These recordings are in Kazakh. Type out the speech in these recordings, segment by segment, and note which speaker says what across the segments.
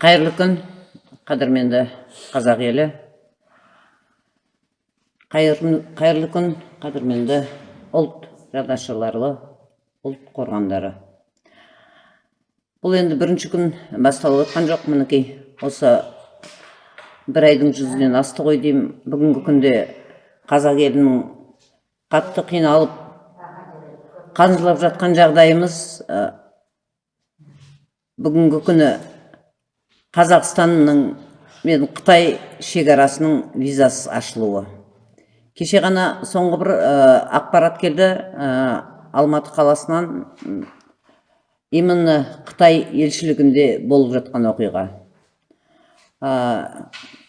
Speaker 1: қайырлы күн қадірменді қазақ елі. Қайырлы, күн қадірменді ұлт жадашылары ұлт қорғандары. Бұл енді бірінші күн басталып жатқан жоқ мінекей осы бір айдың жүзінен асты ғой деймін. Бүгінгі күнде қазақ елінің қатты қиналып қан жылап жатқан жағдайымыз бүгінгі күні қазақстанның мен қытай шекарасының визасыз ашылуы. Кеше ғана соңғы бір ә, ақпарат келді ә, алматы қаласынан именно қытай елшілігінде болып жатқан оқиға. Ә,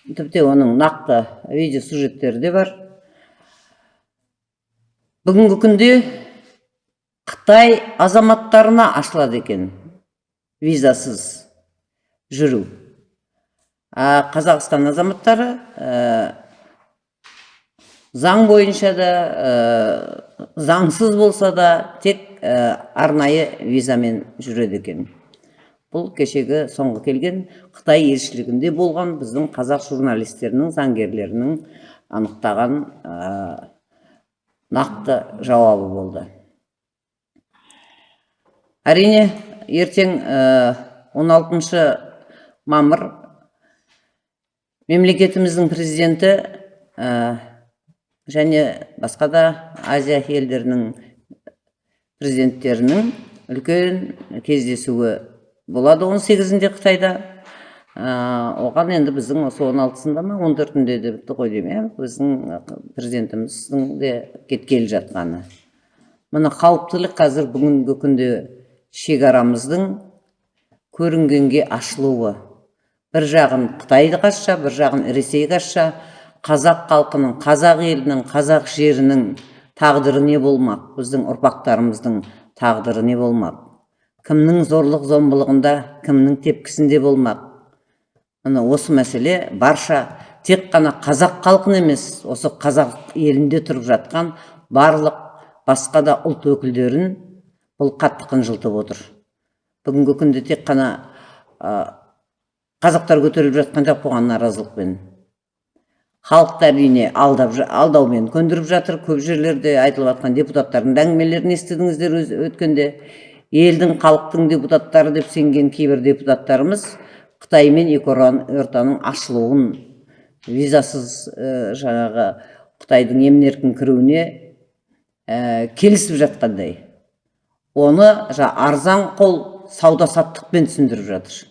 Speaker 1: тіпті оның нақты видео сюжеттері де бар. Бүгінгі күнде қытай азаматтарына ашылады екен визасыз. Жүру. А қазақстан азаматтары ә, заң бойынша да ә, заңсыз болса да тек ә, арнайы визамен жүреді екен. Бұл кешегі соңғы келген қытай елшілігінде болған біздің қазақ журналистерінің заңгерлерінің анықтаған нақты жауабы болды. Әрине ертең ә, 16 мамыр. Мемлекетіміздің президенті ә, және басқа да азия елдерінің президенттерінің үлкен кездесуі болады 18-інде қытайда. Ә, оған енді біздің осы 16-сында ма 14-інде де бітті ғой деймін иә. Біздің президентіміздің де кеткелі жатқаны. Мына қауіптілік қазір бүгінгі күнде шекарамыздың көрінгенге ашылуы. Бір жағын қытайды қасша бір жағын ресей қасша қазақ халқының қазақ елінің қазақ жерінің тағдыры не болмақ? Біздің ұрпақтарымыздың тағдыры не болмақ? Кімнің зорлық зомбылығында кімнің тепкісінде болмақ? Міне осы мәселе барша тек қана қазақ халқын емес осы қазақ елінде тұрып жатқан барлық басқа да ұлт өкілдерін бұл қатты қынжылтып отыр. Бүгінгі күнде тек қана қазақтар көтеріліп жатқан жоқ бұған наразылықпен халықты әрине алдап алдаумен көндіріп жатыр. Көп жерлерде айтылып жатқан депутаттардың әңгімелерін естідіңіздер өз, өткенде. Елдің халықтың депутаттары деп сенген кейбір депутаттарымыз қытай мен екі ортаның ашылуын визасыз ә, жаңағы қытайдың емін еркін кіруіне ә, келісіп жатқандай. Оны жа, арзан қол сауда саттықпен түсіндіріп жатыр.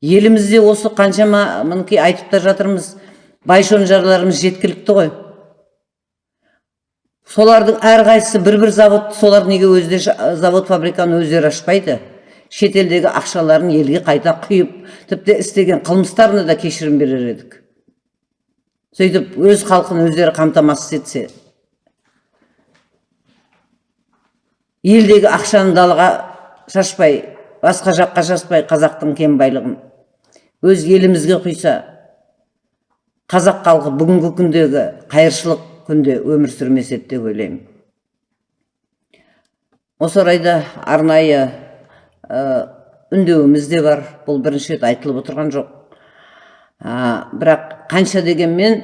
Speaker 1: Елімізде осы қаншама мінекей айтып та жатырмыз бай шонжарларымыз жеткілікті ғой. Солардың әрқайсысы бір бір завод солар неге өздері завод фабриканы өздері ашпайды? Шетелдегі ақшаларын елге қайта құйып тіпті істеген қылмыстарына да кешірім берер едік. Сөйтіп өз халқын өздері қамтамасыз етсе. Елдегі ақшаны далаға шашпай басқа жаққа шашпай қазақтың кен байлығын өз елімізге құйса қазақ халқы бүгінгі күндегі қайыршылық күнде өмір сүрмес еді деп ойлаймын. Осы орайда арнайы үндеуіміз де бар. Бұл бірінші рет айтылып отырған жоқ. Ә, бірақ қанша дегенмен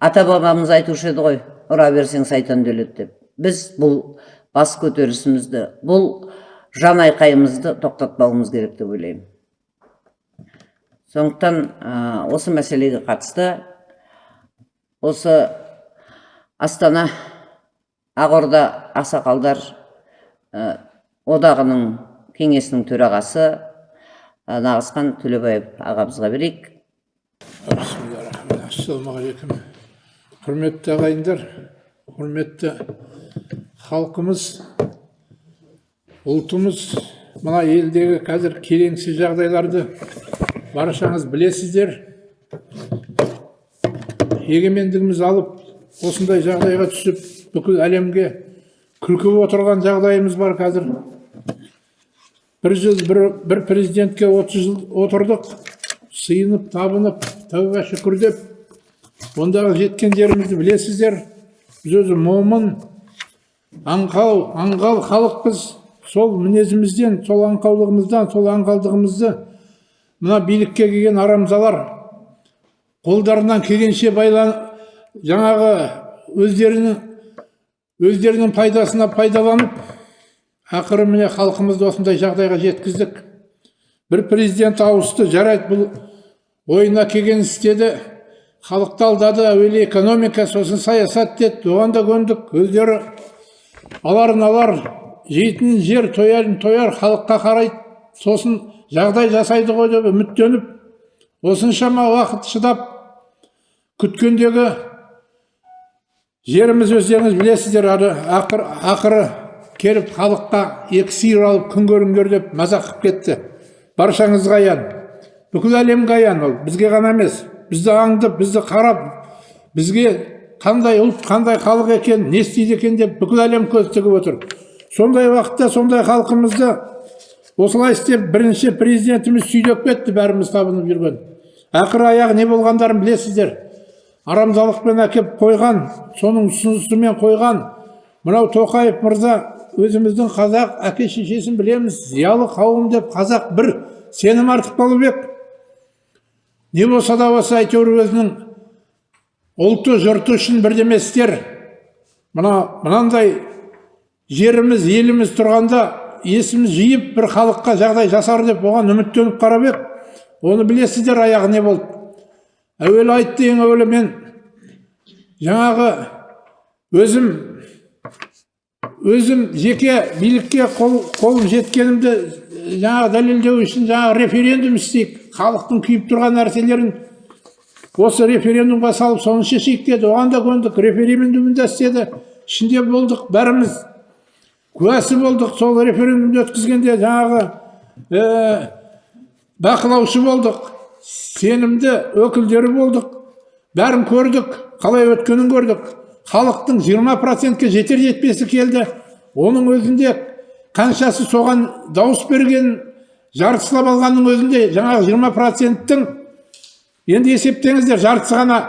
Speaker 1: ата бабамыз айтушы еді ғой ұра берсең сайтан өледі деп. Біз бұл бас көтерісімізді бұл жан айқайымызды тоқтатпауымыз керек деп ойлаймын. Сондықтан ә, осы мәселеге қатысты осы астана ақорда ақсақалдар ә, одағының кеңесінің төрағасы ә, нағызхан төлебаев ағамызға берейік.
Speaker 2: Ассалаумағалейкум. Құрметті ағайындар құрметті халқымыз ұлтымыз мына елдегі қазір келеңсіз жағдайларды баршаңыз білесіздер. Егемендігіміз алып осындай жағдайға түсіп бүкіл әлемге күлкі отырған жағдайымыз бар қазір. Бір жыл бір, бір президентке 30 жыл отырдық. Сыйынып табынып тәуба шүкір деп. Ондағы жеткен жерімізді білесіздер. Біз өзі момын аңқау аңғал халықпыз. Сол мінезімізден сол аңқаулығымыздан сол аңғалдығымызды мына билікке келген арамзалар қолдарынан келгенше байлан жаңағы өздерінің өздерінің пайдасына пайдаланып ақыры міне халқымызды осындай жағдайға жеткіздік. Бір президент ауысты жарайды бұл ойына келген істеді. Халықты алдады әуелі экономика сосын саясат деді. Оған да көндік. Өздері аларын алар жейтін жер тоярын тояр халыққа қарайды. Сосын жағдай жасайды ғой деп үміттеніп осыншама уақыт шыдап күткендегі жеріміз өздеріңіз білесіздер ақыр, ақыры келіп халыққа екі сиыр алып күн көріңдер деп мазақ қылып кетті. Баршаңызға аян. Бүкіл әлемге аян ол. Бізге ғана емес. Бізді аңдып бізді қарап бізге қандай ұлт қандай халық екен не істейді екен деп бүкіл әлем көз тігіп отыр. Сондай уақытта сондай халқымызды осылай істеп бірінші президентіміз сүйдеп кетті бәріміз табынып жүрген. Ақыры аяғы не болғандарын білесіздер. Арамзалықпен әкеп қойған соның ұсынысымен қойған мынау тоқаев мырза өзіміздің қазақ әке шешесін білеміз. Зиялы қауым деп қазақ бір сенім артып қалып ек. Не болса да болса әйтеуір өзінің ұлты жұрты үшін бірдеме істер мына мынандай жеріміз еліміз тұрғанда есіміз жиып бір халыққа жағдай жасар деп оған үміттеніп қарап ек. Оны білесіздер аяғы не болды. Әуелі айтты ең әуелі мен жаңағы өзім өзім жеке билікке қол, қолым жеткенімді жаңағы дәлелдеу үшін жаңағы референдум істейік. Халықтың күйіп тұрған нәрселерін осы референдумға салып соны шешейік деді. Оған да көндік. Референдумын да істеді. Ішінде болдық бәріміз. Куәсі болдық сол референдумды өткізгенде жаңағы ә, бақылаушы болдық сенімді өкілдері болдық бәрін көрдік қалай өткенін көрдік. Халықтың 20 процентке жетер жетпесі келді. Оның өзінде қаншасы соған дауыс берген жартысылап алғанның өзінде жаңағы 20 проценттің енді есептеңіздер жартысы ғана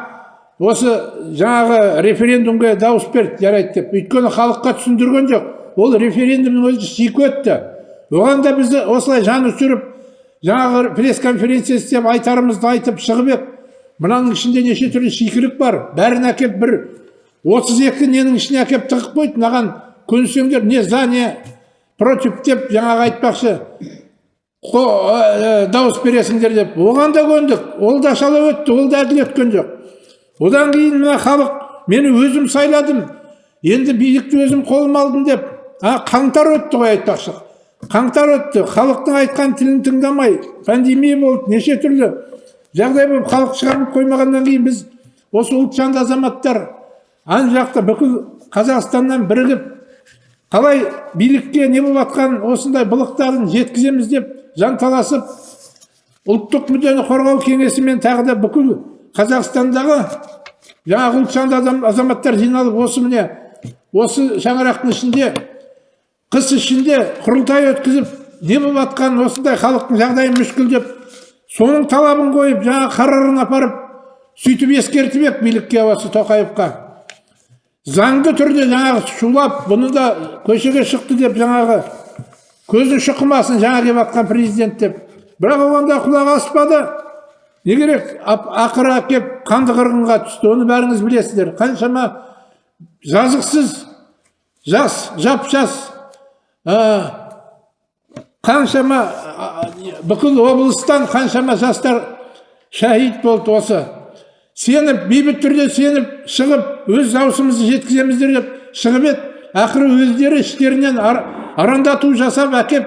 Speaker 2: осы жаңағы референдумға дауыс берді жарайды деп. Өйткені халыққа түсіндірген жоқ. Ол референдумның өзі шикі өтті. Оған да біз осылай жаны түсіріп жаңағы пресс конференция істеп айтарымызды айтып шығып едік мынаның ішінде неше түрлі шикілік бар. Бәрін әкеліп бір. Отыз екі ненің ішіне әкеліп тығып қойды. Мынаған көнсеңдер не за не против деп жаңағы айтпақшы ә, дауыс бересіңдер деп. Оған да көндік. Ол да шала өтті. Ол да әділ өткен жоқ. Одан кейін мына халық мені өзім сайладым. Енді билікті өзім қолыма алдым деп а қаңтар өтті ғой айтпақшы. Қаңтар өтті халықтың айтқан тілін тыңдамай пандемия болды неше түрлі жағдай болып халық шығарып қоймағаннан кейін біз осы ұлтжанды азаматтар ан жақта бүкіл қазақстаннан бірігіп қалай билікке не болып жатқан осындай былықтарын жеткіземіз деп жанталасып ұлттық мүддені қорғау кеңесімен тағы да бүкіл қазақстандағы жаңағы ұлтжанды азаматтар жиналып осы міне осы шаңырақтың ішінде қыс ішінде құрылтай өткізіп не болып жатқан осындай халықтың жағдайы мүшкіл деп соның талабын қойып жаңағы қарарын апарып сөйтіп ескертіп билікке осы тоқаевқа. Заңды түрде жаңағы шулап бұны да көшеге шықты деп жаңағы көзі шұқымасын жаңа келіп жатқан президент деп. Бірақ оған да құлақ аспады. Не керек ақыры әкеп қанды қырғынға түсті оны бәріңіз білесіздер. Қаншама жазықсыз жас жап жас қаншама бүкіл облыстан қаншама жастар шәһид болды осы. Сеніп бейбіт түрде сеніп шығып өз дауысымызды жеткіземіздер деп шығып еді. Ақыры өздері іштерінен ар, арандату жасап әкеп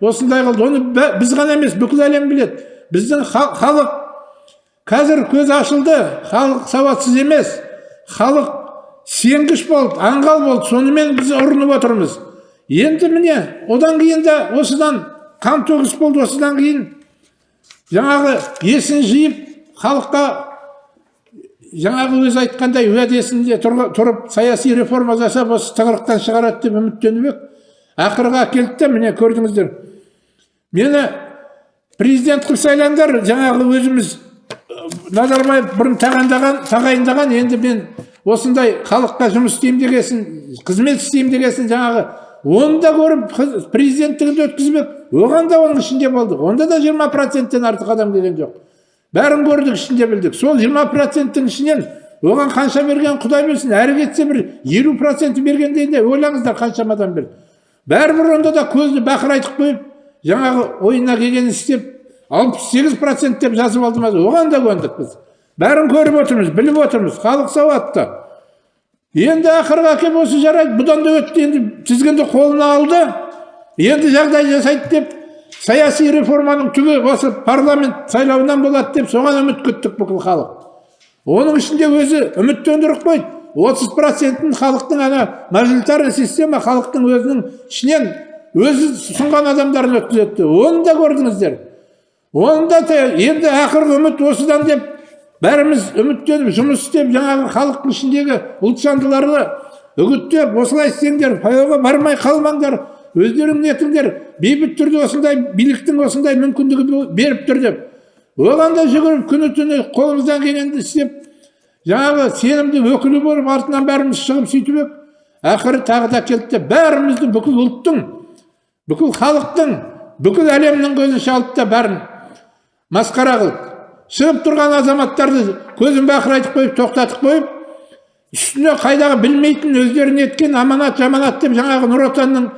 Speaker 2: осындай қылды. Оны біз ғана емес бүкіл әлем біледі. Біздің халық қазір көз ашылды. Халық сауатсыз емес. Халық сенгіш болды аңғал болды. Сонымен біз ұрынып отырмыз. Енді міне одан кейін де осыдан қан төгіс болды осыдан кейін. Жаңағы есін жиып халыққа жаңағы өзі айтқандай уәдесінде тұрып саяси реформа жасап осы тығырықтан шығарады деп үміттеніп едік ақырға әкелді де міне көрдіңіздер. Мені президент қылып сайлаңдар жаңағы өзіміз назарбаев бұрын тағайындаған тағайындаған енді мен осындай халыққа жұмыс істеймін дегесін қызмет істеймін дегесін жаңағы оны да көріп президенттігінде өткізбек. Оған да оның ішінде болдық. Онда да жиырма проценттен артық адам келген жоқ. Бәрін көрдік ішінде білдік. Сол жиырма проценттің ішінен оған қанша берген құдай білсін әрі кетсе бір елу процент бергенде де ойлаңыздар қаншама адам берді бәрібір онда да көзді бақырайтып қойып жаңағы ойына келгенін істеп алпыс сегіз процент деп жазып алды ма оған да көндік біз. Бәрін көріп отырмыз біліп отырмыз. Халық сауатты. Енді ақырға келіп осы жарайды бұдан да өтті. Енді тізгінді қолына алды. Енді жағдай жасайды деп саяси реформаның түбі осы парламент сайлауынан болады деп соған үміт күттік бүкіл халық. Оның ішінде өзі үміттендіріп қойды. отыз процентін халықтың ана мажоритарный система халықтың өзінің ішінен өзі ұсынған адамдарын өткізеді. Оны да көрдіңіздер. Оны да енді ақырғы үміт осыдан деп бәріміз үміттеніп жұмыс істеп жаңағы халықтың ішіндегі ұлтжандыларды үгіттеп осылай істеңдер паяуға бармай қалмаңдар өздерің нетіңдер бейбіт түрде осындай биліктің осындай мүмкіндігі беріп тұр деп. Оған да жүгіріп күні түні қолымыздан келгенді істеп жаңағы сенімді өкілі болып артынан бәріміз шығып сөйтіп едік ақыры тағы да келді де бәрімізді бүкіл ұлттың бүкіл халықтың бүкіл әлемнің көзінше алды да бәрін масқара қылды шығып тұрған азаматтарды көзін бақырайтып қойып тоқтатып қойып үстіне қайдағы білмейтін өздері неткен аманат жаманат деп жаңағы нұр отанның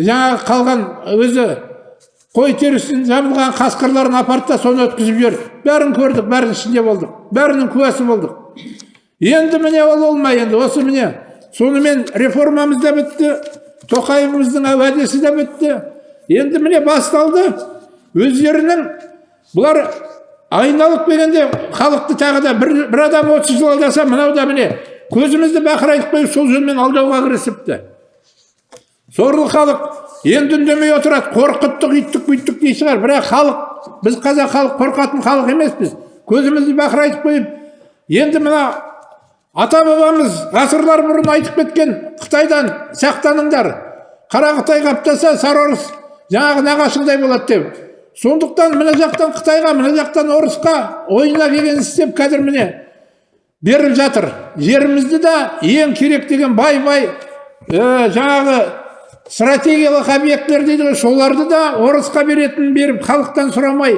Speaker 2: жаңағы қалған өзі қой терісін жабылған қасқырларын апарды да соны өткізіп жіберді. Бәрін көрдік бәрінің ішінде болдық бәрінің куәсі болдық. Енді міне ол болмай енді осы міне сонымен реформамыз да бітті тоқаевымыздың уәдесі де бітті. Енді міне басталды. Өздерінің бұлар айналып келгенде халықты тағы да бір, бір адам отыз жыл алдаса мынау да міне көзімізді бақырайтып қойып сол жөнмен алдауға кірісіпті. Сорлы халық енді үндемей отырады қорқыттық үйттік бүйттік дей шығар. Бірақ халық біз қазақ халық қорқатын халық емеспіз. Көзімізді бақырайтып қойып енді мына ата бабамыз ғасырлар бұрын айтып кеткен қытайдан сақтаныңдар. Қара қытай қаптаса сары орыс жаңағы нағашыңдай болады деп. Сондықтан мына жақтан қытайға мына жақтан орысқа ойына келгенін істеп қазір міне беріп жатыр. Жерімізді да ең керек деген бай бай ә, жаңағы стратегиялық объектілер дейді ғой соларды да орысқа беретінін беріп халықтан сұрамай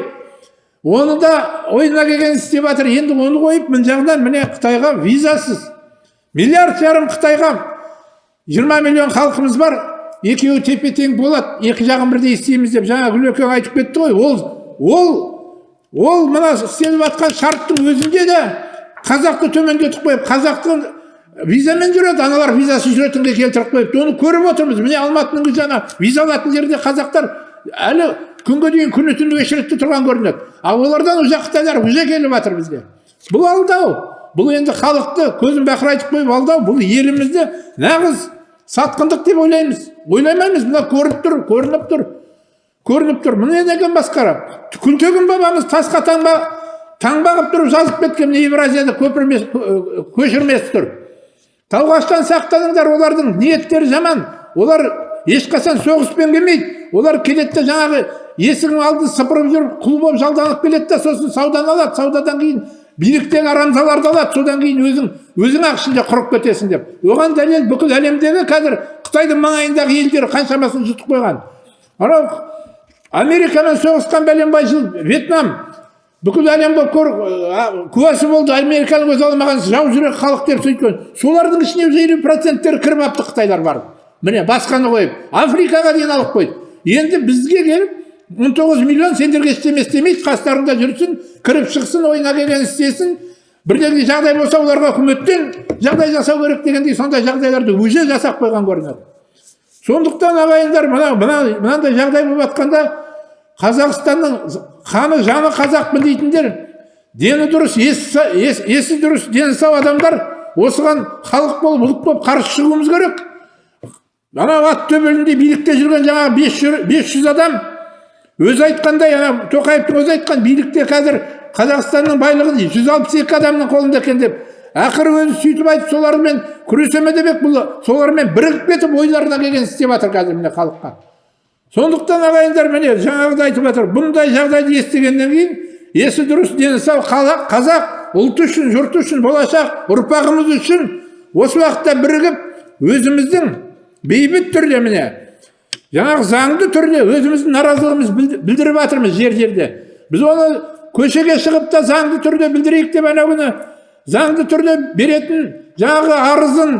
Speaker 2: оны да ойына келгенін істеп жатыр. Енді оны қойып мына жағынан міне қытайға визасыз миллиард жарым қытайға жиырма миллион халқымыз бар. Екеуі тепе тең болады екі жағын бірдей істейміз деп жаңа гүлекең айтып кетті ғой ол ол ол мына істеліп жатқан шарттың өзінде де қазақты төмендетіп қойып қазақты визамен жүреді аналар визасыз жүретінге келтіріп қойыпты. Оны көріп отырмыз. Міне алматының ана виза алатын жерде қазақтар әлі күнге дейін күні түні очередьте тұрған көрінеді. Ал олардан уже қытайлар уже келіп жатыр бізге. Бұл алдау. Бұл енді халықты көзін бақырайтып қойып алдау. Бұл елімізді нағыз сатқындық деп ойлаймыз. Ойламаймыз мына көрініп тұр көрініп тұр көрініп тұр. Міне неден басқара күлтегін бабамыз тасқа таңба таңба қылып тұрып жазып кеткен міне евразияда көшірмес тұр. Тауғаштан сақтаныңдар олардың ниеттері жаман. Олар ешқашан соғыспен келмейді. Олар келеді де жаңағы есігің алды сыпырып жүріп құл болып жалданып келеді да сосын сауданы алады. Саудадан кейін биліктен арамзаларды алады содан кейін өзің өзің ақ ішінде құрып кетесің деп. Оған дәлел бүкіл әлемдегі қазір қытайдың маңайындағы елдер қаншамасын жұтып қойған. Анау америкамен соғысқан бәленбай жыл вьетнам. Бүкіл әлем болып көр куәсі болды американың өзі алмаған жау жүрек халық деп сөйткен. Солардың ішіне елу проценттері кіріп алыпты қытайлар барып. Міне басқаны қойып африкаға дейін алып қойды. Енді бізге келіп он тоғыз миллион сендерге ештеме істемейді қастарыңда жүрсін кіріп шықсын ойына келгенін істесін. Бірдеңе жағдай болса оларға үкіметтен жағдай жасау керек дегендей сондай жағдайларды уже жасап қойған көрінеді. Сондықтан ағайындар мына мына мынандай жағдай болып жатқанда қазақстанның қаны жаны қазақпын дейтіндер дені дұрыс есі, ес, есі дұрыс дені сау адамдар осыған халық болып ұлт болып қарсы шығуымыз керек. Анау ат төбелінде билікте жүрген жаңағы бес жүз адам өзі айтқандай ана тоқаевтың өзі айтқан билікте қазір қазақстанның байлығы жүз алпыс екі адамның қолында екен деп. Ақыры өзі сөйтіп айтып солармен күресеме демек бұл солармен бірігіп кетіп ойларына келгенін істеп жатыр қазір міне халыққа. Сондықтан ағайындар міне жаңағыда айтып жатыр бұндай жағдайды естігеннен кейін есі дұрыс дені сау қазақ, қазақ ұлт үшін жұрт үшін болашақ ұрпағымыз үшін осы уақытта бірігіп өзіміздің бейбіт түрде міне жаңағы заңды түрде өзіміздің наразылығымызды білд- білдіріп жатырмыз жер жерде. Біз оны көшеге шығып та заңды түрде білдірейік деп анау күні заңды түрде беретін жаңағы арызын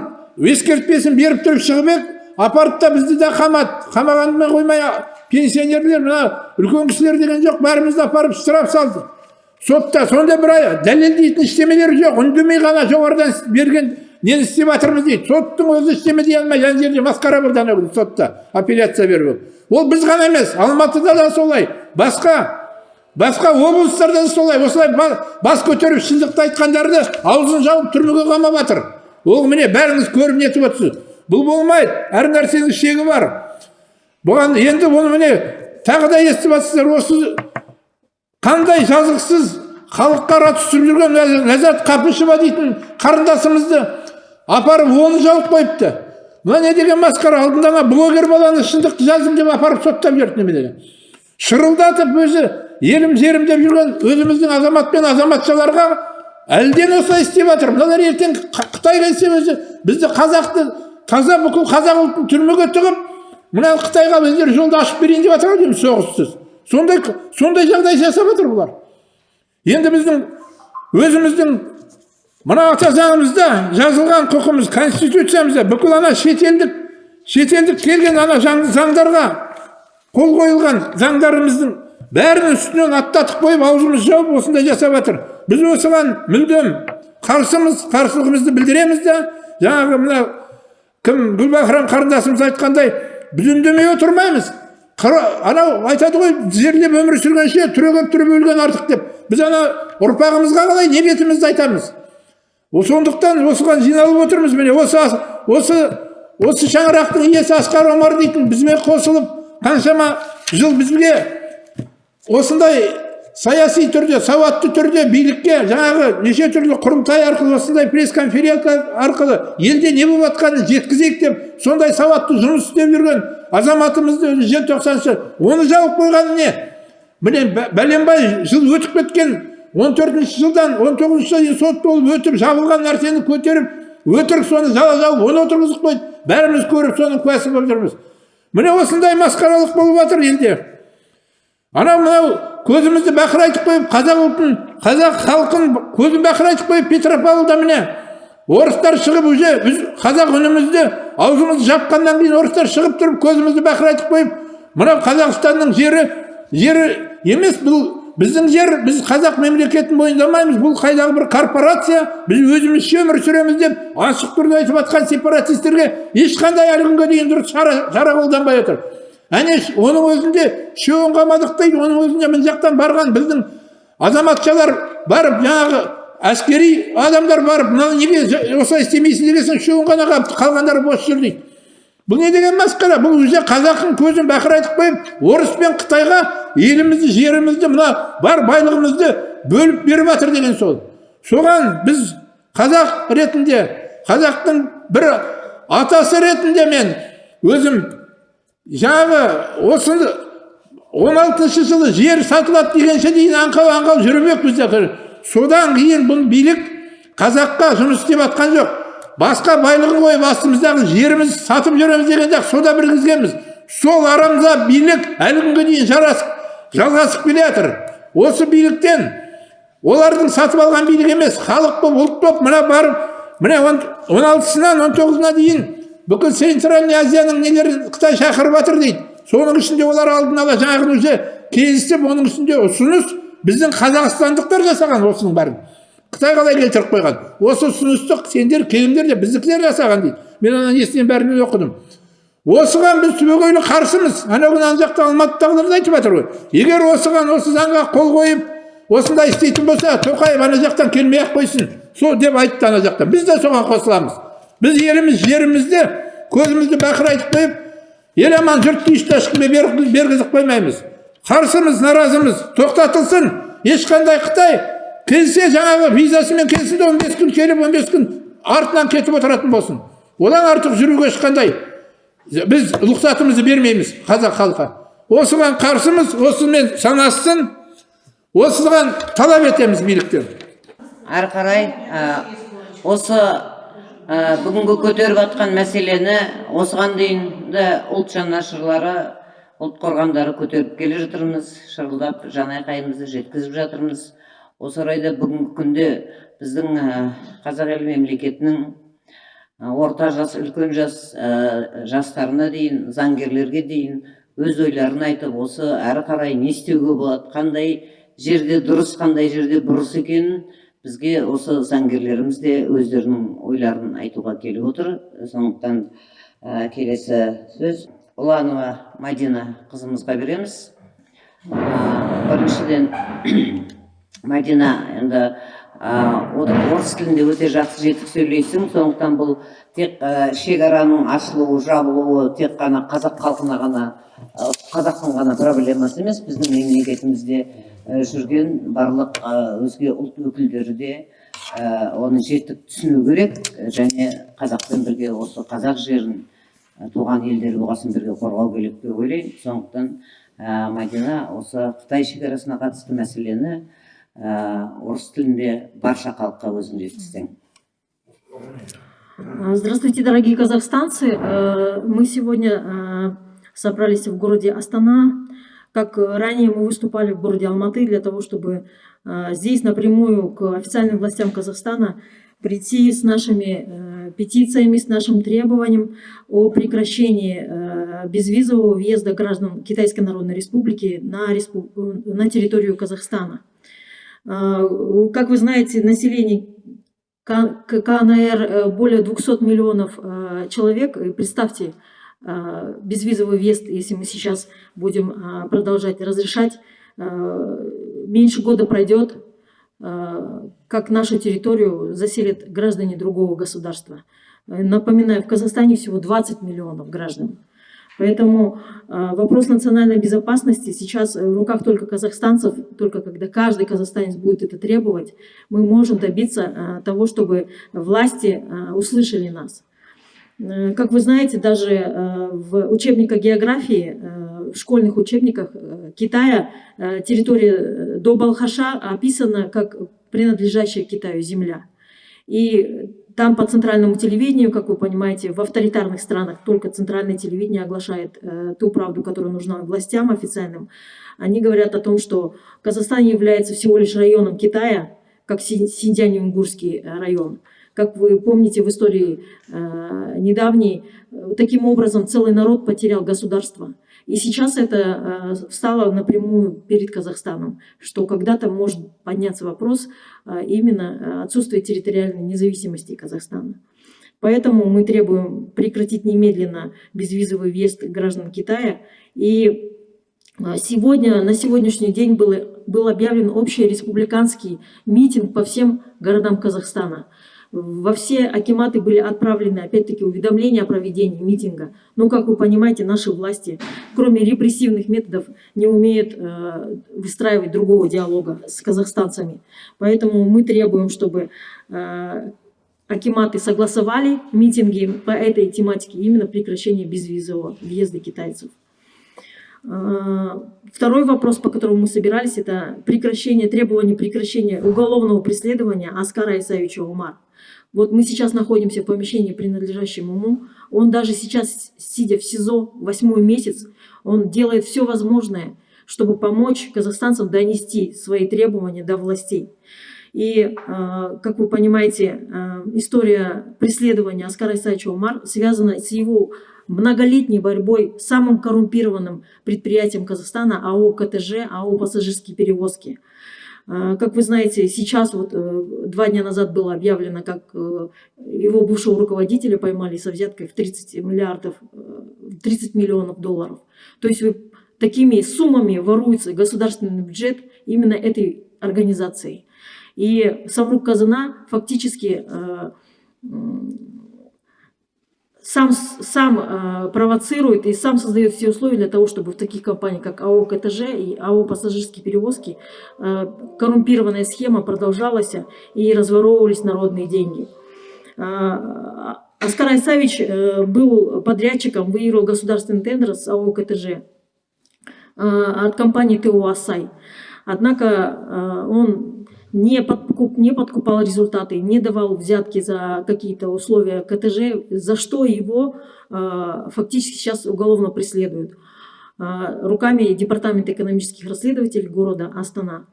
Speaker 2: ескертпесін беріп тұрып шығып ек апарып та бізді де қамады қамағанымен қоймай пенсионерлер мына үлкен кісілер деген жоқ бәрімізді апарып штраф салды. Сотта сонда бір дәлелдейтін ештемелері жоқ үндемей ғана жоғарыдан берген нені істеп жатырмыз дейді. Соттың өзі ештеме дей алмай ана жерде масқара болды анау сотта. Апелляция беріп ол. Біз ғана емес алматыда да солай. Басқа басқа облыстарда да солай. Осылай ба- бас көтеріп шындықты айтқандарды аузын жауып түрмеге қамап жатыр ол міне бәріңіз көріп нетіп отырсыз. Бұл болмайды. Әр нәрсенің шегі бар. Бұған енді оны міне тағы да естіп жатсыздар осы қандай жазықсыз халыққа ара түсіп жүрген Ләз- ләззат қапышева дейтін қарындасымызды апарып оны жауып қойыпты. Мына не деген масқара алдында ана блогер баланы шындықты жаздым деп апарып соттап жіберді неме деген шырылдатып өзі елім жерім деп жүрген өзіміздің азамат пен азаматшаларға әлден осылай істеп жатыр. Мыналар ертең қытай келсе өзі бізді қазақты таза бүкіл қазақ ұлтын түрмеге тығып мына қытайға өздері жолды ашып берейін деп жатыр дейміз соғыссыз. Сондай сондай жағдай жасап жатыр бұлар. Енді біздің өзіміздің мына ата заңымызда жазылған құқымыз конституциямызда бүкіл ана шетелдік шетелдік келген ана заң- заңдарға қол қойылған заңдарымыздың бәрін үстінен аттатып қойып аузымызды жауып осындай жасап жатыр. Біз осыған мүлдем қарсымыз қарсылығымызды білдіреміз де жаңағы мына кім гүлбахрам қарындасымыз айтқандай біз үндемей отырмаймыз анау айтады ғой тізерлеп өмір сүргенше түрегеп тұрып өлген артық деп. Біз ана ұрпағымызға қалай не бетімізді айтамыз? Сондықтан осыған жиналып отырмыз міне. Осы осы осы шаңырақтың иесі асқар омар дейтін бізбен қосылып қаншама жыл бізге осындай саяси түрде сауатты түрде билікке жаңағы неше түрлі құрылтай арқылы осындай пресс конференция арқылы елде не болып жатқанын жеткізейік деп сондай сауатты жұмыс істеп жүрген азаматымызды желтоқсаншы оны жауып қойғаны не? Міне бә- бәленбай жыл өтіп кеткен 14 жылдан 19 жылға дейін сот болып өтіп жабылған нәрсені көтеріп өтірік соны жала жауып оны отырғызып қойды. Бәріміз көріп соның куәсі болып жүрміз. Міне осындай масқаралық болып жатыр елде. Анау мынау көзімізді бақырайтып қойып қазақ ұлтын қазақ халқын көзін бақырайтып қойып петропавлда міне орыстар шығып уже біз қазақ үнімізді аузымызды жапқаннан кейін орыстар шығып тұрып көзімізді бақырайтып қойып мынау қазақстанның жері жері емес бұл біздің жер біз қазақ мемлекетін мойындамаймыз. Бұл қайдағы бір корпорация. Біз өзімізше өмір сүреміз деп ашық түрде айтып жатқан сепаратистерге ешқандай әлі күнге дейін дұрыс шара, қолданбай отыр. Әне оның өзінде үшеуін қамадық дейді оның өзінде мына жақтан барған біздің азаматшалар барып жаңағы әскери адамдар барып мынаны неге осылай істемейсің дегесін үшеуін ғана қалғандары бос жүр дейді. Бұл не деген масқара бұл уже қазақтың көзін бақырайтып қойып орыс пен қытайға елімізді жерімізді мына бар байлығымызды бөліп беріп жатыр деген сол. Соған біз қазақ ретінде қазақтың бір атасы ретінде мен өзім жаңағы осы он алтыншы жылы жер сатылады дегенше дейін аңқау аңқау жүрмек бізде содан кейін бұл билік қазаққа жұмыс істеп жатқан жоқ. Басқа байлығын қойып астымыздағы жерімізді сатып жүреміз деген жоқ сода сол арамза билік әлі күнге дейін жарасып жалғасып келе жатыр. Осы биліктен олардың сатып алған билік емес халық болып ұлт болып мына барып міне он алтысынан он тоғызына дейін бүкіл центральный азияның нелерін қытай шақырып жатыр дейді. Соның ішінде олар алдын ала жаңағы уже келісіп оның үстінде ұсыныс біздің қазақстандықтар жасаған осының бәрін қытай қалай келтіріп қойған. Осы ұсынысты сендер келіңдер деп біздікілер жасаған дейді. Мен ана несінен бәрінен оқыдым. Осыған біз түбегейлі қарсымыз. Анау күні ана жақта алматыдағылар да айтып жатыр ғой. Егер осыған осы заңға қол қойып осындай істейтін болса тоқаев ана жақтан келмей ақ қойсын. Сол деп айтты ана жақтан біз де соған қосыламыз. Біз еліміз жерімізді көзімізді бақырайтып қойып ел аман жұрт тыныш ешкімге бер- бергізіп қоймаймыз. Қарсымыз наразымыз тоқтатылсын. Ешқандай қытай келсе жаңағы визасымен келсін де он бес күн келіп он бес күн артынан кетіп отыратын болсын одан артық жүруге ешқандай біз рұқсатымызды бермейміз қазақ халқы осыған қарсымыз осымен санассын осыған талап етеміз биліктен
Speaker 1: ары қарай ә, осы Ә, бүгінгі көтеріп жатқан мәселені осыған дейін де ұлт жанашырлары ұлт қорғандары көтеріп келе жатырмыз шырылдап жанайқайымызды жеткізіп жатырмыз осы орайда бүгінгі күнде біздің қазақ елі мемлекетінің орта жас үлкен жас жастарына дейін заңгерлерге дейін өз ойларын айтып осы әрі қарай не істеуге болады қандай жерде дұрыс қандай жерде бұрыс екенін бізге осы заңгерлеріміз де өздерінің ойларын айтуға келіп отыр. Сондықтан ә, келесі сөз ұланова мадина қызымызға береміз. Ә, біріншіден мадина енді орыс тілінде өте жақсы жетік сөйлейсің. Сондықтан бұл тек шекараның ашылуы жабылуы тек қана қазақ халқына ғана қазақтың ғана проблемасы емес біздің мемлекетімізде жүрген барлық өзге ұлт өкілдері де оны жетік түсіну керек. Және қазақпен бірге осы қазақ жерін туған елдері болғасын бірге қорғау керек деп ойлаймын. Сондықтан ә, мадина осы қытай шекарасына қатысты мәселені орыс тілінде барша халыққа өзің жеткізсең
Speaker 3: Здравствуйте, дорогие казахстанцы. Э, Мы сегодня э, собрались в городе Астана. Как ранее мы выступали в городе Алматы для того, чтобы э, здесь напрямую к официальным властям Казахстана прийти с нашими петициями, с нашим требованием о прекращении безвизового въезда граждан Китайской Народной Республики на, респу... на территорию Казахстана. Как вы знаете, население КНР более 200 миллионов человек. И представьте, безвизовый въезд, если мы сейчас будем продолжать разрешать, меньше года пройдет, как нашу территорию заселят граждане другого государства. Напоминаю, в Казахстане всего 20 миллионов граждан. Поэтому вопрос национальной безопасности сейчас в руках только казахстанцев, только когда каждый казахстанец будет это требовать, мы можем добиться того, чтобы власти услышали нас. Э, как вы знаете, даже э, в учебниках географии, э, в школьных учебниках Китая, территория до Балхаша описана как принадлежащая Китаю земля. И там по центральному телевидению, как вы понимаете, в авторитарных странах только центральное телевидение оглашает ту правду, которая нужна властям официальным. Они говорят о том, что Казахстан является всего лишь районом Китая, как Синьцзянь-Унгурский район. Как вы помните в истории э, недавней, э, таким образом целый народ потерял государство. И сейчас это э, встало напрямую перед Казахстаном, что когда-то может подняться вопрос э, именно отсутствия территориальной независимости Казахстана. Поэтому мы требуем прекратить немедленно безвизовый въезд граждан Китая. И э, сегодня, на сегодняшний день был, был объявлен общий республиканский митинг по всем городам Казахстана. Во все акиматы были отправлены, опять-таки, уведомления о проведении митинга. Но, как вы понимаете, наши власти, кроме репрессивных методов, не умеют э, выстраивать другого диалога с казахстанцами. Поэтому мы требуем, чтобы э, акиматы согласовали митинги по этой тематике, именно прекращение безвизового въезда китайцев. Э, второй вопрос, по которому мы собирались, это прекращение, требование прекращения уголовного преследования Аскара Исаевича Умар. Вот мы сейчас находимся в помещении, принадлежащем ему. Он даже сейчас, сидя в СИЗО восьмой месяц, он делает все возможное, чтобы помочь казахстанцам донести свои требования до властей. И, э, как вы понимаете, э, история преследования Аскара Исаевича Умар связана с его многолетней борьбой с самым коррумпированным предприятием Казахстана АО КТЖ, АО «Пассажирские перевозки». А, как вы знаете, сейчас, вот э, два дня назад было объявлено, как э, его бывшего руководителя поймали со взяткой в 30 миллиардов, 30 э, миллионов долларов. То есть такими суммами воруется государственный бюджет именно этой организацией. И Саврук Казана фактически сам, сам э, провоцирует и сам создает все условия для того, чтобы в таких компаниях, как АО КТЖ и АО «Пассажирские перевозки», э, коррумпированная схема продолжалась и разворовывались народные деньги. Э, Оскар Айсавич э, был подрядчиком, выиграл государственный тендер с АО КТЖ э, от компании ТО «Асай». Однако э, он не, подкуп, не подкупал результаты, не давал взятки за какие-то условия КТЖ, за что его э, фактически сейчас уголовно преследуют э, руками Департамента экономических расследователей города Астана.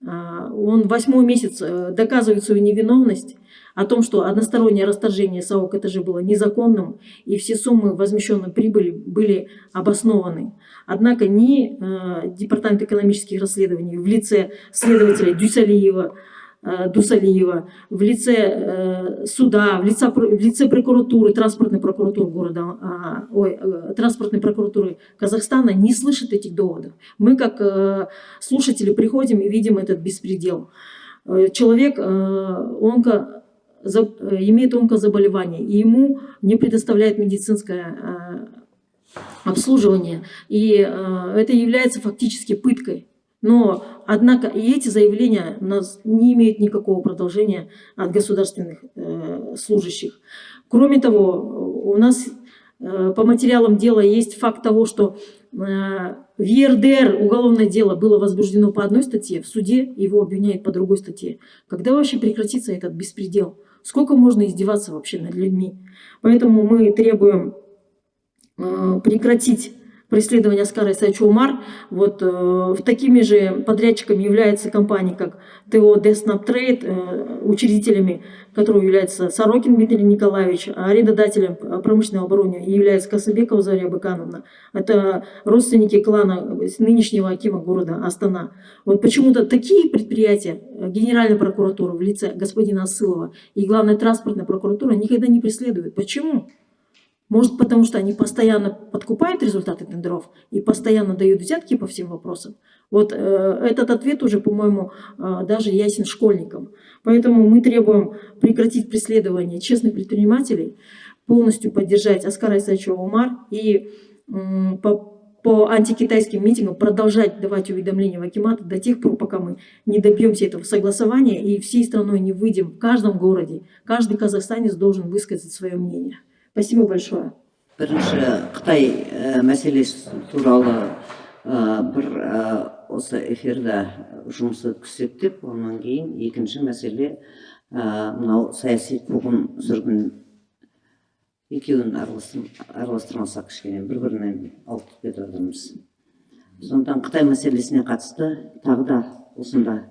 Speaker 3: Э, он восьмой месяц э, доказывает свою невиновность, о том, что одностороннее расторжение САО КТЖ было незаконным, и все суммы возмещенной прибыли были обоснованы. Однако ни э, Департамент экономических расследований в лице следователя Дюсалиева, э, Дусалиева, в лице э, суда, в лице, в лице прокуратуры, транспортной прокуратуры города, э, ой, э, транспортной прокуратуры Казахстана не слышат этих доводов. Мы как слушатели приходим и видим этот беспредел. Человек, э, имеет онкозаболевание, и ему не предоставляет медицинское э, обслуживание. И э, это является фактически пыткой. Но, однако, и эти заявления у нас не имеют никакого продолжения от государственных э, служащих. Кроме того, у нас э, по материалам дела есть факт того, что э, в ЕРДР уголовное дело было возбуждено по одной статье, в суде его обвиняют по другой статье. Когда вообще прекратится этот беспредел? Сколько можно издеваться вообще над людьми? Поэтому мы требуем э, прекратить преследования Аскара Исаевича Умар. Вот э, такими же подрядчиками являются компании, как ТО Деснап Трейд, э, учредителями которого является Сорокин Дмитрий Николаевич, а арендодателем промышленного оборудования является Косыбекова Заря Быкановна. Это родственники клана нынешнего Акима города Астана. Вот почему-то такие предприятия э, Генеральная прокуратура в лице господина Асылова и главная транспортная прокуратура никогда не преследуют. Почему? Может, потому что они постоянно подкупают результаты тендеров и постоянно дают взятки по всем вопросам. Вот э, этот ответ уже, по-моему, э, даже ясен школьникам. Поэтому мы требуем прекратить преследование честных предпринимателей, полностью поддержать Аскара Исаевича Умар и э, по, по антикитайским митингам продолжать давать уведомления в Акимат до тех пор, пока мы не добьемся этого согласования и всей страной не выйдем в каждом городе. Каждый казахстанец должен высказать свое мнение. Спасибо большое.
Speaker 1: бірінші қытай ә, мәселесі туралы бір осы эфирда жұмыс өткізсек деп кейін екінші мәселе мынау саяси қуғын сүргін екеуін араластыр- араластырмасақ кішкене бір бірінен ауытқып кетіп жатырмыз сондықтан қытай мәселесіне қатысты тағы да осында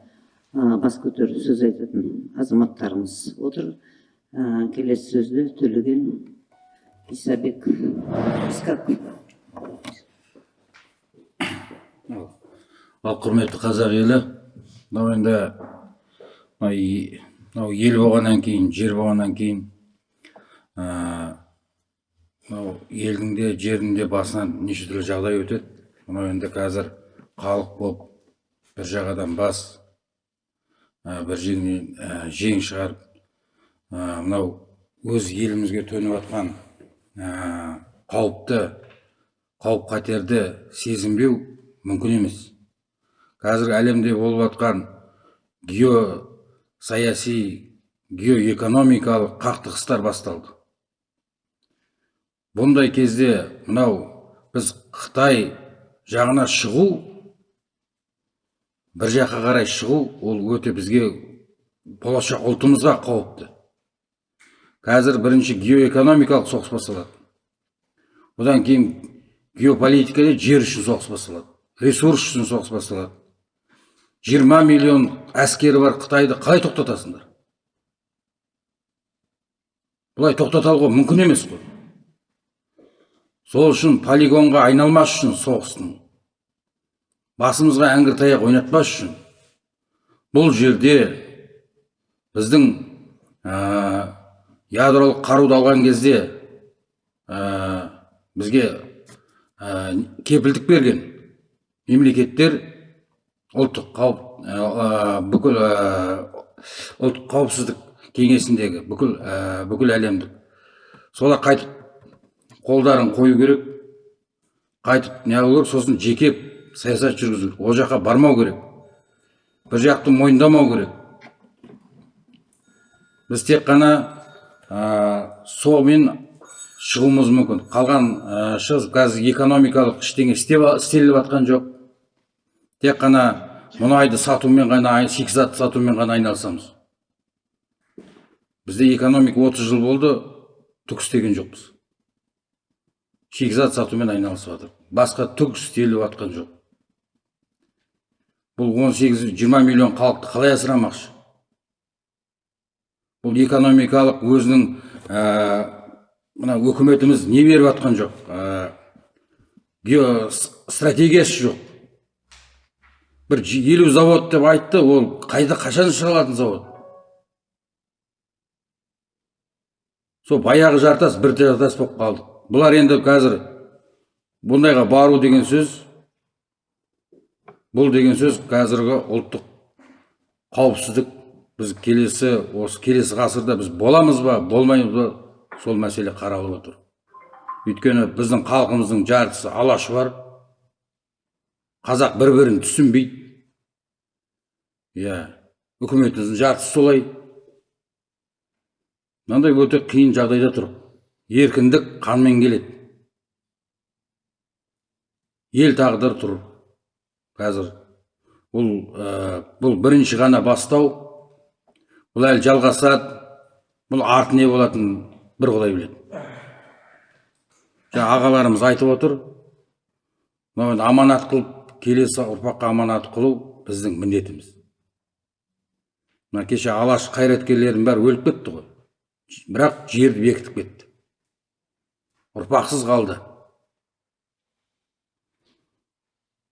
Speaker 1: бас көтеріп сөз айтатын азаматтарымыз отыр келесі сөзді төлеген исабек искаков
Speaker 4: ал құрметті қазақ елі мынау енді мынау ел болғаннан кейін жер болғаннан кейін мынау елдің де жердің де басынан неше түрлі жағдай өтеді. Мынау енді қазір халық болып бір жағадан бас бір жеңнен жең шығарып мынау өз елімізге төніп жатқан қауіпті қауіп қатерді сезінбеу мүмкін емес. Қазір әлемде болып жатқан геосаяси геоэкономикалық қақтығыстар басталды. Бұндай кезде мынау біз қытай жағына шығу бір жаққа қарай шығу ол өте бізге болашақ ұлтымызға қауіпті. Қазір бірінші геоэкономикалық соғыс басталады. Одан кейін геополитикада жер үшін соғыс басталады. Ресурс үшін соғыс басталады. Жиырма миллион әскері бар қытайды қалай тоқтатасыңдар? Бұлай тоқтата алуға мүмкін емес қой. Сол үшін полигонға айналмас үшін соғыстың басымызға әңгір таяқ ойнатпас үшін бұл жерде біздің ядролық қаруды алған кезде ә, бізге ә, кепілдік берген мемлекеттер ұлттық қауіп ә, бүкіл ә, ұлттық қауіпсіздік кеңесіндегі бүкіл ә, бүкіл әлемдік. Солар қайтып қолдарын қою керек қайтып неғылу керек сосын жеке саясат жүргізу керек ол жаққа бармау керек бір жақты мойындамау керек. Біз тек қана сомен шығуымыз мүмкін. Қалған шығыс қазір экономикалық ештеңе істеліп жатқан жоқ. Тек қана мұнайды сатумен ғана ай- шикізат сатумен ғана айналысамыз. Бізде экономика 30 жыл болды түк істеген жоқпыз. Шикізат сатумен айналысып жатыр басқа түк істеліп жатқан жоқ. Бұл 18-20 миллион халықты қалай асырамақшы? Бұл экономикалық өзінің ә, мына өкіметіміз не беріп жатқан жоқ? Ә, стратегиясы жоқ. Бір елу завод деп айтты ол қайда қашан шығарылатын завод? Сол баяғы жартас бір жартас болып қалдық бұлар енді қазір бұндайға бару деген сөз бұл деген сөз қазіргі ұлттық қауіпсіздік біз келесі осы келесі ғасырда біз боламыз ба болмаймыз ба сол мәселе қаралып отыр. Өйткені біздің халқымыздың жартысы алашұбар қазақ бір бірін түсінбейді. Иә үкіметіміздің жартысы солай. Мынандай өте қиын жағдайда тұр. Еркіндік қанмен келеді. Ел тағдыры тұр. Қазір бұл ә, бұл бірінші ғана бастау. Бұл әлі жалғасады бұл арты не болатынын бір құдай біледі. Жаңа ағаларымыз айтып отыр мынау енді аманат қылып келесі ұрпаққа аманат қылу біздің міндетіміз. Мына кеше алаш қайраткерлерінің бәрі өліп кетті ғой. Бірақ жерді бекітіп кетті. Ұрпақсыз қалды.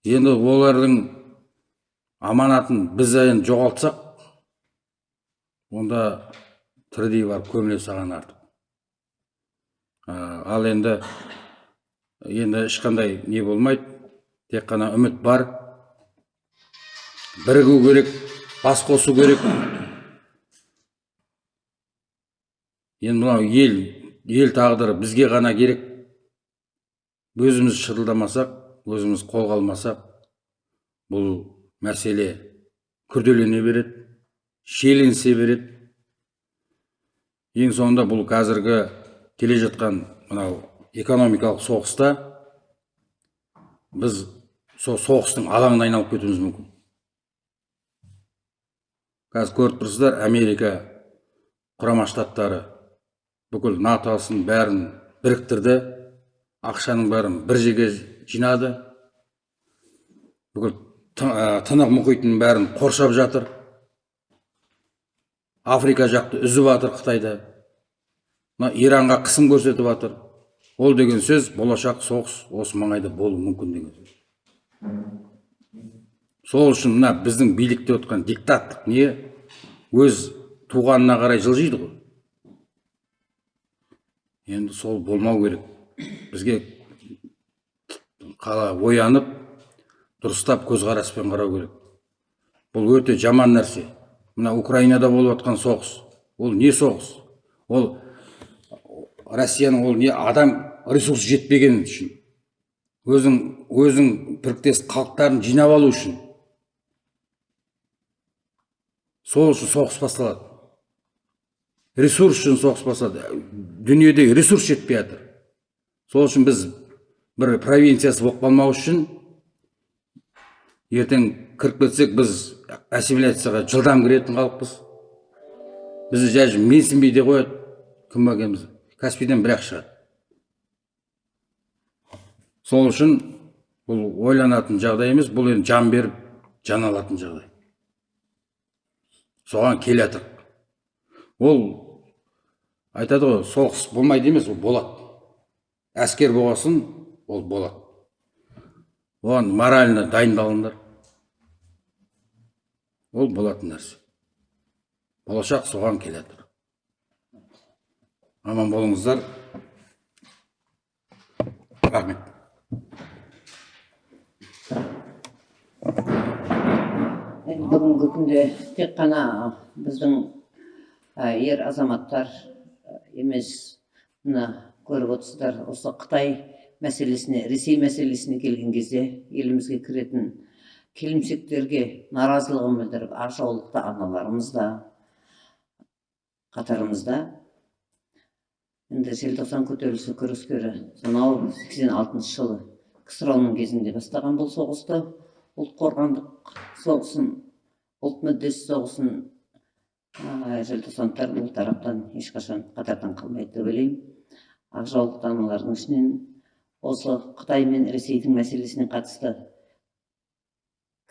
Speaker 4: Енді олардың аманатын біз енді жоғалтсақ онда тірідей барып көміле саған артық ал енді енді ешқандай не болмайды тек қана үміт бар. Бірігу керек бас қосу керек. Енді мынау ел ел тағдыры бізге ғана керек. Өзіміз шырылдамасақ өзіміз қолға алмасақ бұл мәселе күрделене береді. Шиеленісе береді ең соңында бұл қазіргі келе жатқан мынау экономикалық соғыста біз сол соғыстың алаңына айналып кетуіміз мүмкін. Қазір көріп тұрсыздар америка құрама штаттары бүкіл натосын бәрін біріктірді. Ақшаның бәрін бір жерге жинады. Бүкіл Ты- тынық мұхитының бәрін қоршап жатыр. Африка жақты үзіп жатыр қытайды мына иранға қысым көрсетіп жатыр ол деген сөз болашақ соғыс осы маңайда болуы мүмкін деген сөз. Сол үшін мына біздің билікте отқан диктаттық не? Өз туғанына қарай жылжиды ғой. Енді сол болмау керек. Бізге қала оянып дұрыстап көзқараспен қарау керек. Бұл өте жаман нәрсе. Мына украинада болып жатқан соғыс. Ол не соғыс? Ол россияның ол не адам ресурсы жетпеген үшін өзің өзің біріктес халықтарын жинап алу үшін. Сол үшін соғыс басталады. Ресурс үшін соғыс басталады. Дүниедегі ресурс жетпей жатыр. Сол үшін біз бір провинциясы болып қалмау үшін ертең кіріп кетсек біз ассимиляцияға жылдам кіретін халықпыз. Бізді даже менсінбей де қояды кім екенімізді каспийден бір ақ шығады. Сол үшін бұл ойланатын жағдай емес бұл енді жан беріп жан алатын жағдай. Соған келе ол айтады ғой соғыс болмайды емес ол болады. Әскер болғасын ол болады. Оған морально дайындалыңдар. Ол болатын нәрсе. Болашақ соған келе жатыр аман болыңыздар. Рахмет.
Speaker 1: Бүгінгі күнде тек қана біздің ер азаматтар емес мына көріп отырсыздар осы қытай мәселесіне ресей мәселесіне келген кезде елімізге кіретін келімсектерге наразылығын білдіріп ақжаулықты аналарымыз да қатарымызда. Енді желтоқсан көтерілісі күрескері сонау сексен алтыншы жылы ксро кезінде бастаған бұл соғысты ұлт қорғандық соғысын ұлт мүддесі соғысын желтоқсандықтар бұл тараптан ешқашан қатардан қалмайды деп ойлаймын. Ақ жаулықты аналардың ішінен осы қытай мен ресейдің мәселесіне қатысты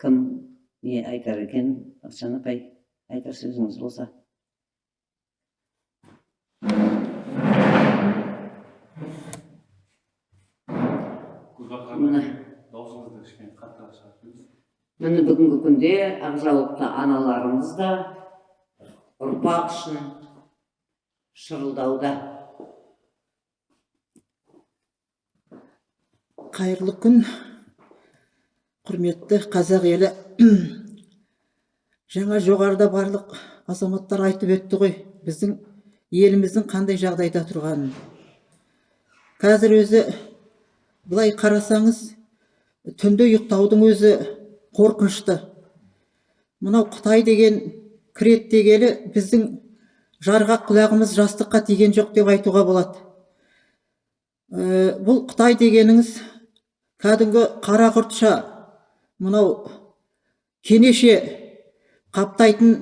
Speaker 1: кім? Не айтар екен бақытжан апай айтар сөзіңіз болса. Міне
Speaker 5: даусыңызды кішкене қаттырақ шығарып
Speaker 1: міне бүгінгі күнде ақ жаулықты аналарымыз да ұрпақ үшін шырылдауда.
Speaker 6: Қайырлы күн. Құрметті қазақ елі. Жаңа жоғарыда барлық азаматтар айтып өтті ғой біздің еліміздің қандай жағдайда тұрғанын. Қазір өзі былай қарасаңыз түнде ұйықтаудың өзі қорқынышты. Мынау қытай деген кіреді дегелі біздің жарғақ құлағымыз жастыққа тиген жоқ деп айтуға болады. Ә, бұл қытай дегеніңіз кәдімгі қара құртша мынау кенеше қаптайтын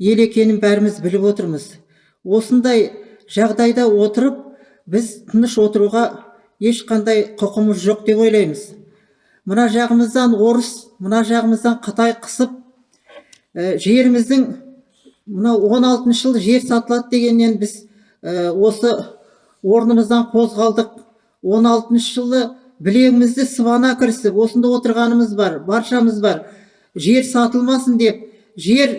Speaker 6: ел екенін бәріміз біліп отырмыз. Осындай жағдайда отырып біз тыныш отыруға ешқандай құқымыз жоқ деп ойлаймыз. Мына жағымыздан орыс мына жағымыздан қытай қысып ә, жеріміздің мынау 16 жыл жер сатылады дегеннен біз ә, осы орнымыздан қозғалдық. 16 жылы білегімізді сыбана кірісіп осында отырғанымыз бар баршамыз бар. Жер сатылмасын деп. Жер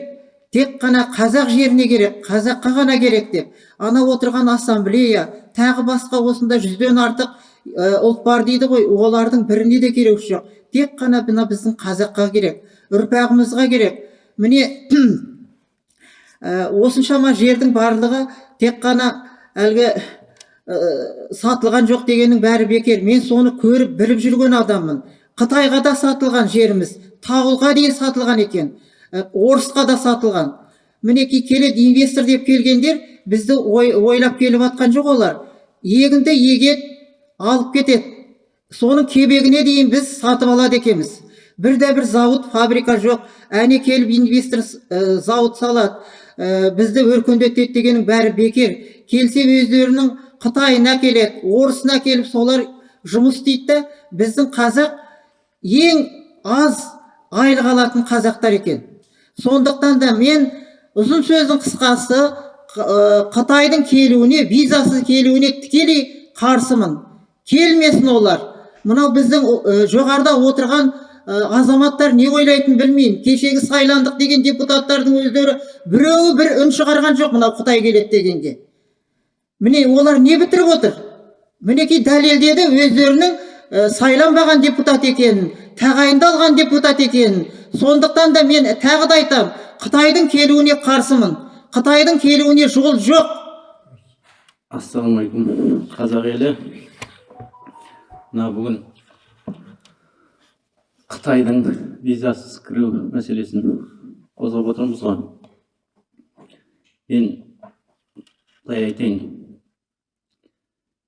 Speaker 6: тек қана қазақ жеріне керек қазаққа ғана керек деп. Ана отырған ассамблея тағы басқа осында жүзден артық ә, ұлт бар дейді ғой. Олардың біріне де керегі жоқ. Тек қана мына біздің қазаққа керек ұрпағымызға керек. Міне ә, осыншама жердің барлығы тек қана әлгі сатылған жоқ дегеннің бәрі бекер. Мен соны көріп біліп жүрген адаммын. Қытайға да сатылған жеріміз тауылға дейін сатылған екен. Ә, орысқа да сатылған. Мінекей келеді инвестор деп келгендер бізді ой, ойлап келіп жатқан жоқ олар. Егінді егеді алып кетеді. Соның кебегіне дейін біз сатып алады екенбіз. Бірде бір зауыт фабрика жоқ. Әне келіп инвестор ә, зауыт салады. Ә, бізді өркендетеді дегеннің бәрі бекер. Келсе өздерінің қытайын әкеледі орысын әкеліп солар жұмыс істейді да біздің қазақ ең аз айлық алатын қазақтар екен. Сондықтан да мен ұзын сөздің қысқасы қытайдың келуіне визасыз келуіне тікелей қарсымын. Келмесін олар. Мынау біздің жоғарыда отырған азаматтар не ойлайтынын білмеймін. Кешегі сайландық деген депутаттардың өздері біреуі бір үн шығарған жоқ мынау қытай келеді дегенге. Міне олар не бітіріп отыр? Мінекей дәлелдеді өздерінің ә, сайланбаған депутат екенін тағайындалған депутат екенін. Сондықтан да мен тағы да айтамын қытайдың келуіне қарсымын. Қытайдың келуіне жол жоқ.
Speaker 5: Ассалаумағалейкум қазақ елі. Мына бүгін қытайдың визасыз кіру мәселесін қозғап отырмыз ғой. Мен былай айтайын.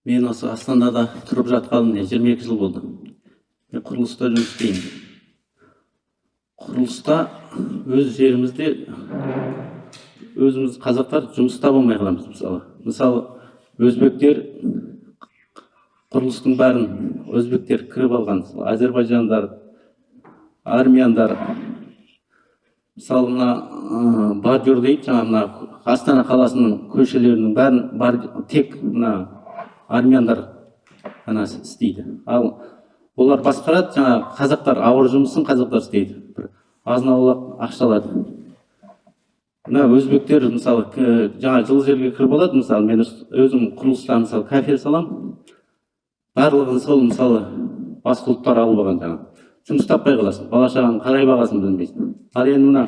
Speaker 5: Мен осы астанада тұрып жатқаныма жиырма екі жыл болды. Мен құрылыста жұмыс істеймін. Құрылыста өз жерімізде өзіміз қазақтар жұмыста болмай қаламыз мысалы. Мысалы өзбектер құрылыстың бәрін өзбектер кіріп алған. Әзербайжандар армяндар мысалы мына бордюр дейді жаңағы астана қаласының көшелерінің бәрін тек мына армяндар ғана істейді. Ал олар басқарады жаңағы қазақтар ауыр жұмысын қазақтар істейді. Бір азын аулақ ақша алады мына өзбектер мысалы жаңа жылы жерге кіріп алады мысалы мен өзім құрылыста мысалы кафе саламын барлығын сол мысалы басқа ұлттар алып алған жаңағы жұмыс таппай қаласың бала шағаны қалай бағасын білмейсің. Ал енді мына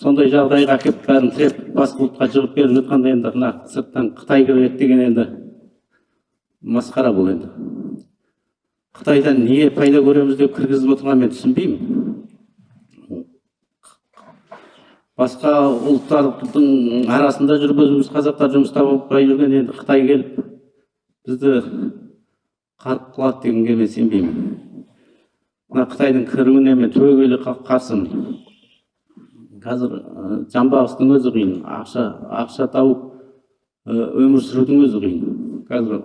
Speaker 5: сондай жағдайға әкеліп бәрін тіреп басқа ұлтқа жығып беріп жатқанда енді мына сырттан қытай кіреді деген енді масқара бұл енді. Қытайдан не пайда көреміз деп кіргізіп отырғанын мен түсінбеймін. Басқа ұлттардың арасында жүріп өзіміз қазақтар жұмыста болмай жүрген енді қытай келіп бізді қарық қылады дегенге мен сенбеймін. Мына қытайдың кіруіне мен түбегейлі қа- қарсымын. Қазір жамбастың өзі қиын ақша ақша тауып өмір сүрудің өзі қиын. Қазір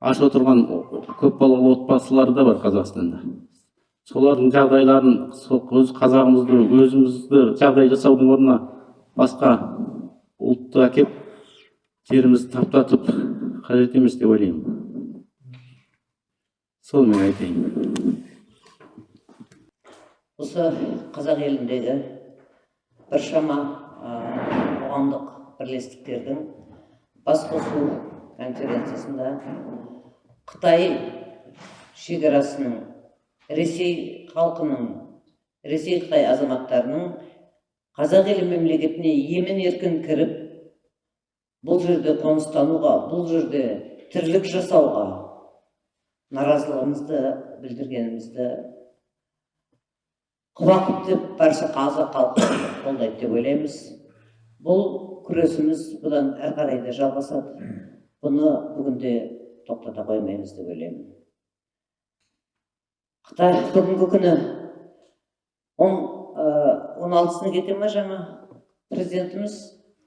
Speaker 5: аш отырған көпбалалы отбасылар да бар қазақстанда. Солардың жағдайларын өз қазағымызды өзімізді жағдай жасаудың орнына басқа ұлтты әкеп жерімізді таптатып қажет емес деп ойлаймын. Сол мен айтайын.
Speaker 1: Осы қазақ еліндегі біршама қоғамдық бірлестіктердің басқосу конференциясында қытай шекарасының ресей халқының ресей қытай азаматтарының қазақ елі мемлекетіне емін еркін кіріп бұл жерде қоныстануға бұл жерде тірлік жасауға наразылығымызды білдіргенімізді құба-құп деп барша қазақ халқы қолдайды деп ойлаймыз. Бұл күресіміз бұдан әрі қарай да жалғасады. Бұны бүгінде тоқтата қоймаймыз деп ойлаймын. Қытай бүгінгі күні он он алтысына кете ма жаңа президентіміз?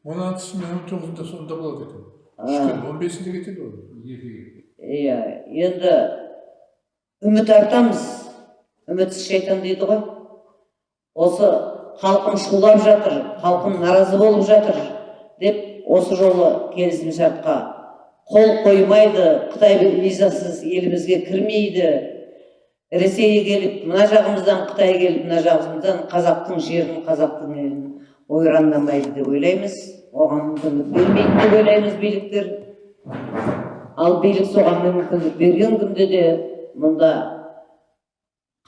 Speaker 2: Он алтысы мен он тоғызында сонда болады екен. Он бесінде кетеді ғой.
Speaker 1: Иә енді үміт артамыз. Үмітсіз шайтан дейді ғой. Осы халқым шулап жатыр халқым наразы болып жатыр деп осы жолы келісімшартқа қол қоймайды қытай визасыз елімізге кірмейді. Ресейге келіп мына жағымыздан қытай келіп мына жағымыздан қазақтың жерін қазақтың елін ойрандамайды деп ойлаймыз. Оған мүмкіндік бермейді деп ойлаймыз биліктер. Ал билік соған мүмкіндік берген күнде де мұнда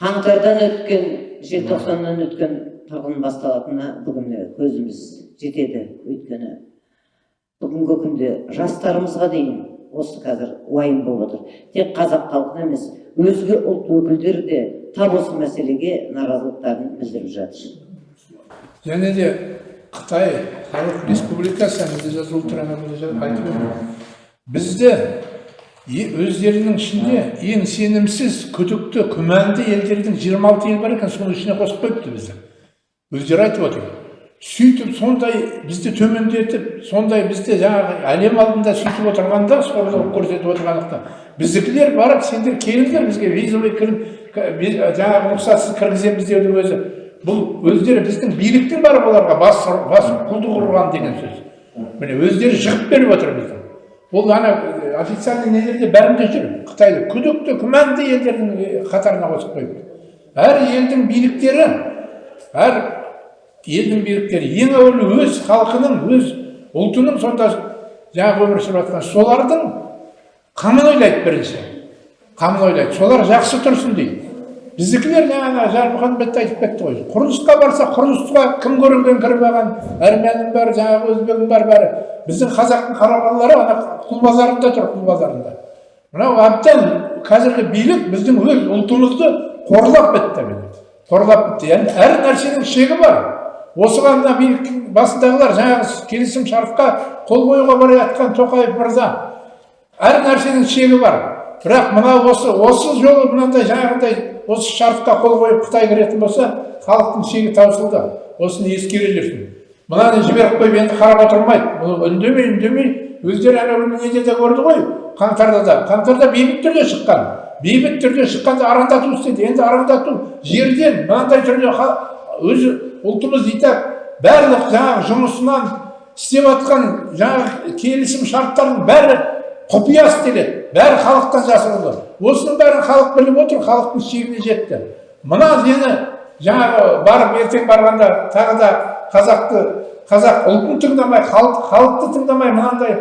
Speaker 1: қаңтардан өткен желтоқсаннан өткен тағын басталатынына бүгін көзіміз жетеді өйткені. Бүгінгі күнде жастарымызға дейін осы қазір уайым болып отыр. Тек қазақ халқына емес өзге ұлт өкілдері де тап осы мәселеге наразылықтарын білдіріп жатыр.
Speaker 2: Және де қытай халық республикасы бізді өздерінің ішінде ең сенімсіз күдікті күмәнді елдердің 26 ел бар екен соның ішіне қосып қойыпты бізді. Өздері айтып отыр. Сөйтіп сондай бізді төмендетіп сондай бізді жаңағы әлем алдында сөйтіп отырғанда сорлылық көрсетіп отырғандықтан біздікілер барып сендер келіңдер бізге визовый жаңағы рұқсатсыз кіргіземіз деудің өзі. Бұл өздері біздің биліктің барып оларға бас бас құлдық ұрған деген сөз. Міне өздері жығып беріп отыр бізді ол ана э, официальный нелерде бәрінде жүр. Қытайды күдікті күмәнді елдердің э, қатарына қосып қойыпты. Әр елдің биліктері әр елдің биліктері ең әуелі өз халқының өз ұлтының сонда жаңағы өмір сүріп жатқан солардың қамын ойлайды бірінші. Қамын ойлайды. Солар жақсы тұрсын дейді. Біздікілер жаңағы жармұхамбет айтып кетті ғой. Құрылысқа барса құрылысқа кім көрінген кіріп алған? Армянның бәрі жаңағы өзбегінің бәрі бәрі. Біздің қазақтың қарағандылары ана құл базарында тұр құл базарында мынау әбден қазіргі билік біздің өз ұлтымызды қорлап бітті қорлап бітті. Яғни әр нәрсенің шегі бар. Осыған мына биліктің басындағылар жаңағы келісім шартқа қол қоюға бара жатқан тоқаев мырза. Әр нәрсенің шегі бар. Бірақ мына осы осы жолы мынандай жаңағындай осы шартқа қол қойып қытай кіретін болса халықтың шегі таусылды. Осыны ескере жүрсін мынаны жіберіп қойып енді қарап отырмайды. Бұл үндемей үндемей өздері күні неде де көрді ғой. Қаңтарда да қаңтарда бейбіт түрде шыққан. Бейбіт түрде шыққанда арандату істеді енді арандату жерден мынандай түрде өзі ұлтымыз итак барлық жаңағы жұмысынан істеп жатқан жаңағы келісім шарттардың бәрі құпия істеледі бәрі халықтан жасырылды. Осының бәрін халық біліп отыр халықтың шегіне жетті. Мына нені жаңағы барып ертең барғанда тағы да қазақты қазақ ұлтын тыңдамай халық халықты тыңдамай мынандай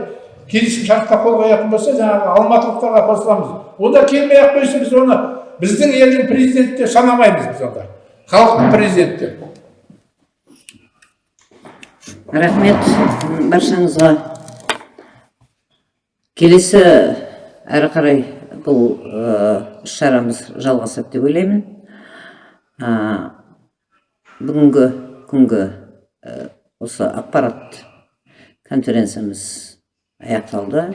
Speaker 2: келісім шартқа қол қоятын болса жаңағы алматылықтарға қосыламыз. Онда келмей ақ қойсын біз оны. Біздің елдің президенті деп санамаймыз біз онда. Халықтың президенті. деп
Speaker 1: рахмет баршаңызға. Келесі әрі қарай бұл іс шарамыз жалғасады деп ойлаймын. Бүгінгі күнгі осы ақпарат конференциямыз аяқталды.